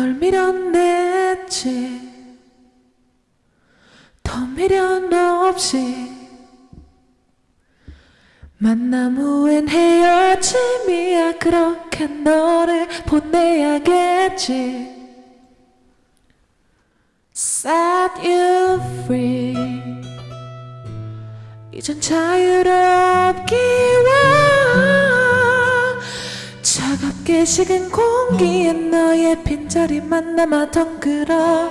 널 밀어냈지. 더 미련 없이 만남 후엔 헤어짐이야. 그렇게 너를 보내야겠지. Set you free. 이젠 자유롭기와 차갑게 식은 공기에 너의 빈자리만 남아 덩그러니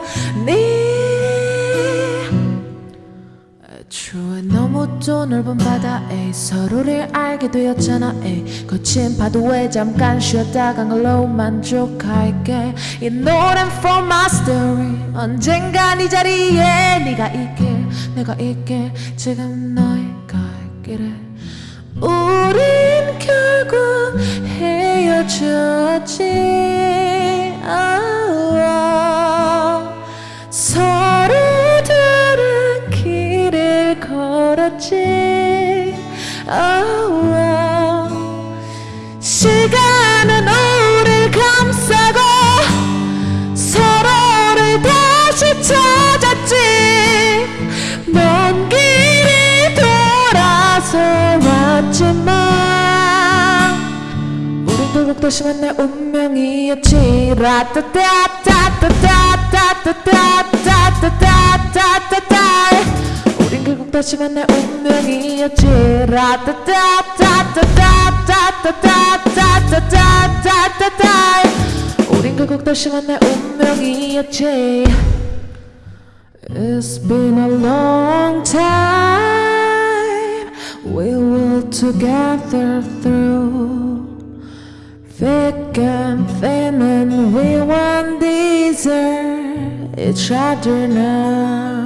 애초에 너무 또 넓은 바다에 서로를 알게 되었잖아 에이. 거친 파도에 잠깐 쉬었다 간 걸로 만족할게. 이 노래는 for my story 언젠가 이 자리에 네가 있길 내가 있길 지금 너의 갈 길에 우린 헤어졌지 아, 서로들은 길을 걸었지. 아, 시간은 우릴 감싸고 서로를 다시 찾았지. 먼 길이 돌아서 왔지만 결국 다시 만날 운명이었지 라따따따따따따따따따따따따따따 우린 결국 다시 만날 운명이었지 라따따따따따따따따따따따따 우린 결국 다시 만날 운명이었지 It's been a long time. We will together through thick and thin and we won't desert each other now